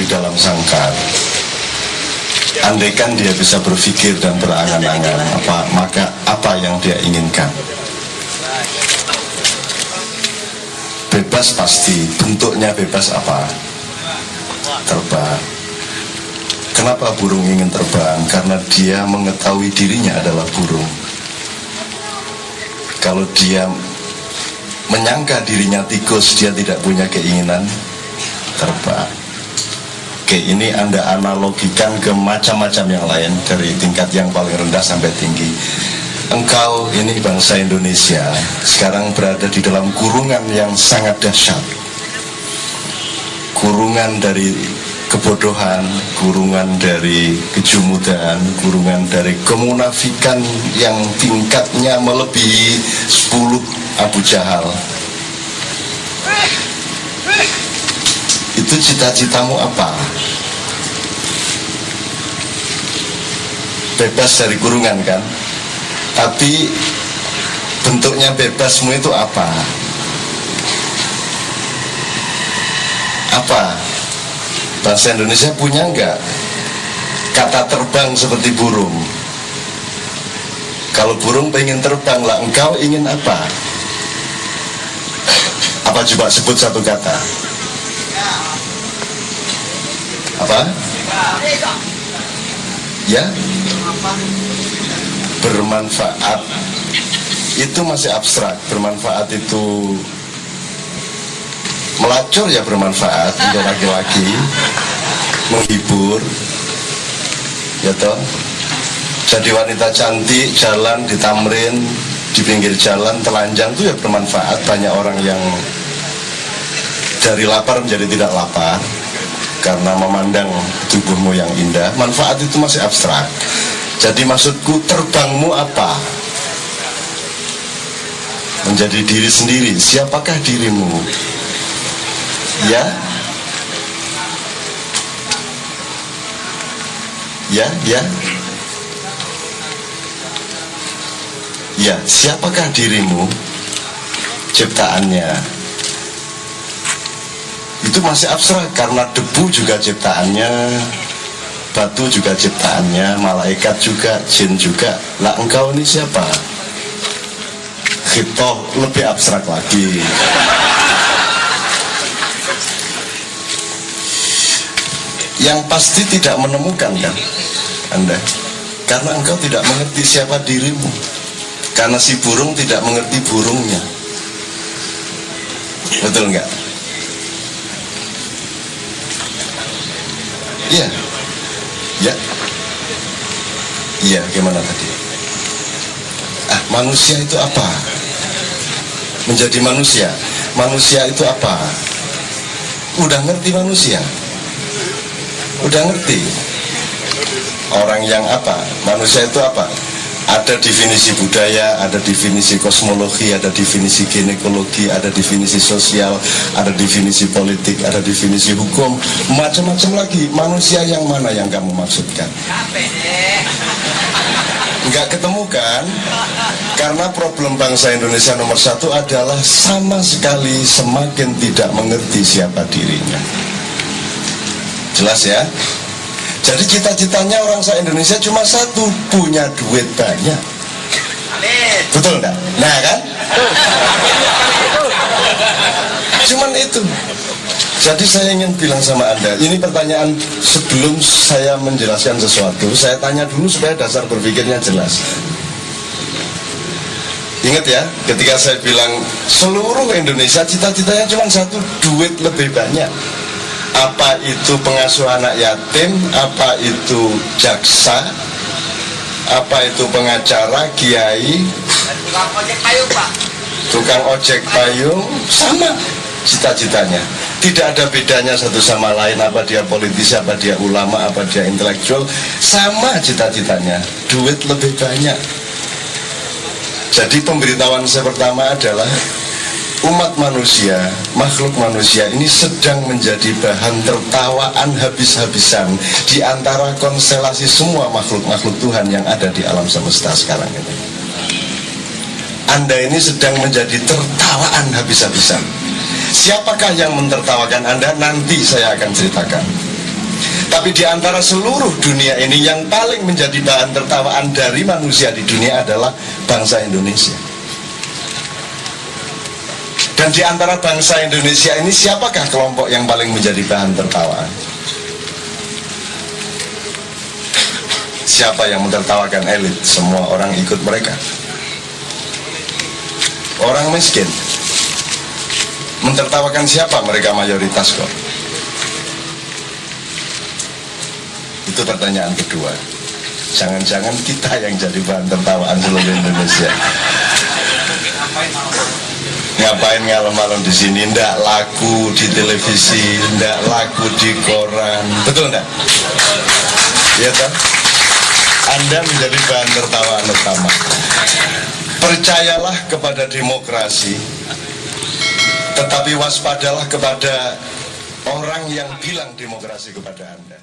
di dalam sangkar. Andaikan dia bisa berpikir dan berangan-angan apa maka apa yang dia inginkan? Bebas pasti. Bentuknya bebas apa? Terbang. Kenapa burung ingin terbang? Karena dia mengetahui dirinya adalah burung. Kalau dia menyangka dirinya tikus dia tidak punya keinginan terbang Oke ini anda analogikan ke macam-macam yang lain dari tingkat yang paling rendah sampai tinggi engkau ini bangsa Indonesia sekarang berada di dalam kurungan yang sangat dahsyat kurungan dari kebodohan, kurungan dari kejumudan, kurungan dari kemunafikan yang tingkatnya melebihi 10 Abu Jahal. Itu cita-citamu apa? Bebas dari kurungan kan? Tapi bentuknya bebasmu itu apa? Apa? Bahasa Indonesia punya enggak kata terbang seperti burung? Kalau burung pengen terbang lah, engkau ingin apa? Apa coba sebut satu kata? Apa? Ya? Bermanfaat. Itu masih abstrak. Bermanfaat itu melacur ya bermanfaat untuk laki-laki, menghibur, ya toh. Jadi wanita cantik jalan di tamrin di pinggir jalan telanjang itu ya bermanfaat banyak orang yang dari lapar menjadi tidak lapar karena memandang tubuhmu yang indah. Manfaat itu masih abstrak. Jadi maksudku terbangmu apa? Menjadi diri sendiri. Siapakah dirimu? Ya? Ya ya? Ya siapakah dirimu? Ciptaannya itu masih abstrak karena debu juga ciptaannya batu juga ciptaannya malaikat juga jin juga. Lah engkau ini siapa? Hitoh lebih abstrak lagi. Yang pasti tidak menemukan kan anda? Karena engkau tidak mengerti siapa dirimu. Karena si burung tidak mengerti burungnya. Betul nggak iya. Ya. Iya gimana tadi? Ah manusia itu apa? Menjadi manusia. Manusia itu apa? Udah ngerti manusia? Udah ngerti? Orang yang apa? Manusia itu apa ada definisi budaya, ada definisi kosmologi, ada definisi ginekologi, ada definisi sosial, ada definisi politik, ada definisi hukum, macam-macam lagi. Manusia yang mana yang kamu maksudkan? Enggak ketemu kan? Karena problem bangsa Indonesia nomor satu adalah sama sekali semakin tidak mengerti siapa dirinya. Jelas ya? Jadi cita-citanya orang se Indonesia cuma satu, punya duit banyak. Betul enggak? Nah kan? Cuman itu. Jadi saya ingin bilang sama Anda, ini pertanyaan sebelum saya menjelaskan sesuatu, saya tanya dulu supaya dasar berpikirnya jelas. Ingat ya, ketika saya bilang seluruh Indonesia cita-citanya cuma satu, duit lebih banyak apa itu pengasuh anak yatim, apa itu jaksa, apa itu pengacara, kiai, tukang ojek payung pak. Tukang ojek payung, sama cita-citanya. Tidak ada bedanya satu sama lain. Apa dia politisi, apa dia ulama, apa dia intelektual, sama cita-citanya. Duit lebih banyak. Jadi pemberitahuan saya pertama adalah umat manusia, makhluk manusia ini sedang menjadi bahan tertawaan habis-habisan di antara konstelasi semua makhluk-makhluk Tuhan yang ada di alam semesta sekarang ini. Anda ini sedang menjadi tertawaan habis-habisan. Siapakah yang mentertawakan Anda? Nanti saya akan ceritakan. Tapi di antara seluruh dunia ini yang paling menjadi bahan tertawaan dari manusia di dunia adalah bangsa Indonesia. Dan di antara bangsa Indonesia ini siapakah kelompok yang paling menjadi bahan tertawaan? Siapa yang mentertawakan elit? Semua orang ikut mereka. Orang miskin. Mentertawakan siapa? Mereka mayoritas kok. Itu pertanyaan kedua. Jangan-jangan kita yang jadi bahan tertawaan seluruh Indonesia. Ngapain malam-malam di sini? Ndak laku di televisi, ndak laku di koran. Betul ndak? Iya toh? Anda menjadi bahan tertawaan utama. Percayalah kepada demokrasi, tetapi waspadalah kepada orang yang bilang demokrasi kepada Anda.